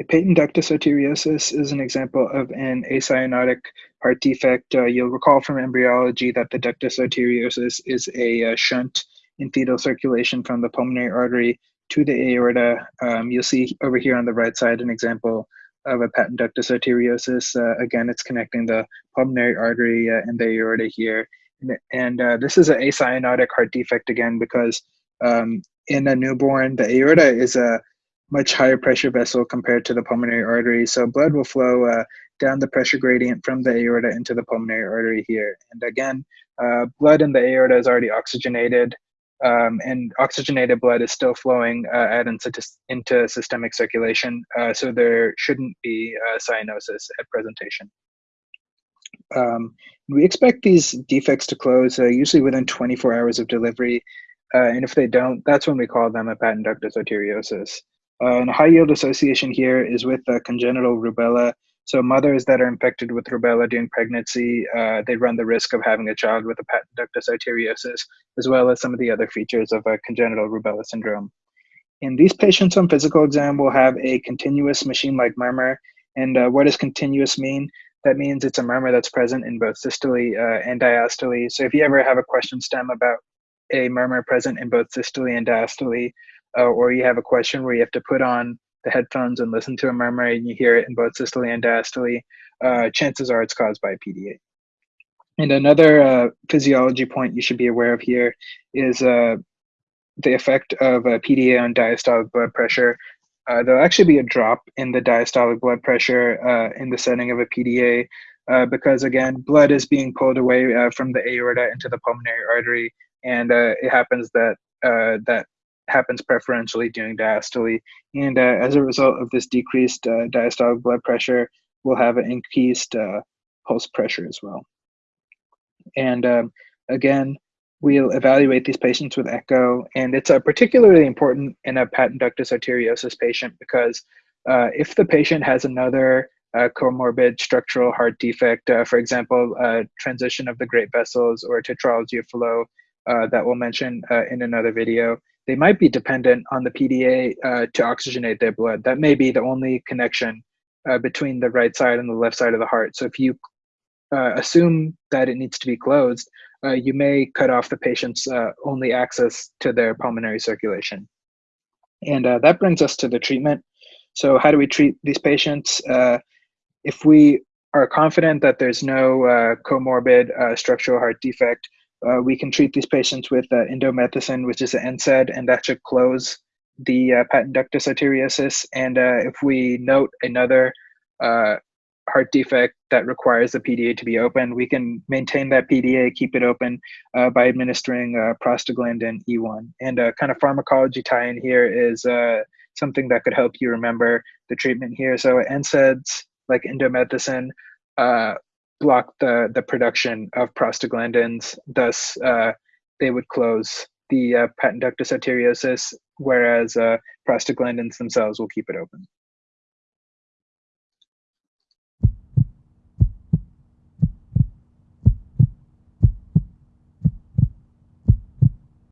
A patent ductus arteriosus is an example of an acyanotic heart defect. Uh, you'll recall from embryology that the ductus arteriosus is a uh, shunt in fetal circulation from the pulmonary artery to the aorta. Um, you'll see over here on the right side an example of a patent ductus arteriosus. Uh, again, it's connecting the pulmonary artery uh, and the aorta here. And, and uh, this is an acyanotic heart defect again because um, in a newborn, the aorta is a much higher pressure vessel compared to the pulmonary artery. So blood will flow uh, down the pressure gradient from the aorta into the pulmonary artery here. And again, uh, blood in the aorta is already oxygenated um, and oxygenated blood is still flowing uh, out into, into systemic circulation. Uh, so there shouldn't be cyanosis at presentation. Um, we expect these defects to close uh, usually within 24 hours of delivery. Uh, and if they don't, that's when we call them a patent ductus arteriosus. Uh, and high yield association here is with uh, congenital rubella. So mothers that are infected with rubella during pregnancy, uh, they run the risk of having a child with a patent ductus arteriosus, as well as some of the other features of a congenital rubella syndrome. In these patients on physical exam will have a continuous machine-like murmur. And uh, what does continuous mean? That means it's a murmur that's present in both systole uh, and diastole. So if you ever have a question stem about a murmur present in both systole and diastole, uh, or you have a question where you have to put on the headphones and listen to a murmur and you hear it in both systole and diastole, uh, chances are it's caused by PDA. And another uh, physiology point you should be aware of here is uh, the effect of a PDA on diastolic blood pressure. Uh, there'll actually be a drop in the diastolic blood pressure uh, in the setting of a PDA uh, because, again, blood is being pulled away from the aorta into the pulmonary artery, and it happens that that happens preferentially during diastole. And uh, as a result of this decreased uh, diastolic blood pressure, we'll have an increased uh, pulse pressure as well. And um, again, we'll evaluate these patients with echo. And it's uh, particularly important in a patent ductus arteriosus patient because uh, if the patient has another uh, comorbid structural heart defect, for example, transition of the great vessels or tetralogy of Fallot, that we'll mention in another video, they might be dependent on the PDA uh, to oxygenate their blood. That may be the only connection uh, between the right side and the left side of the heart. So if you uh, assume that it needs to be closed, uh, you may cut off the patient's uh, only access to their pulmonary circulation. And uh, that brings us to the treatment. So how do we treat these patients? if we are confident that there's no comorbid structural heart defect, uh, we can treat these patients with uh, indomethacin, which is an NSAID, and that should close the uh, patent ductus arteriosus. And uh, if we note another uh, heart defect that requires the PDA to be open, we can maintain that PDA, keep it open uh, by administering prostaglandin E1. And a kind of pharmacology tie-in here is something that could help you remember the treatment here. So NSAIDs like indomethacin block the, the production of prostaglandins. Thus, uh, they would close the uh, patent ductus arteriosus, whereas uh, prostaglandins themselves will keep it open.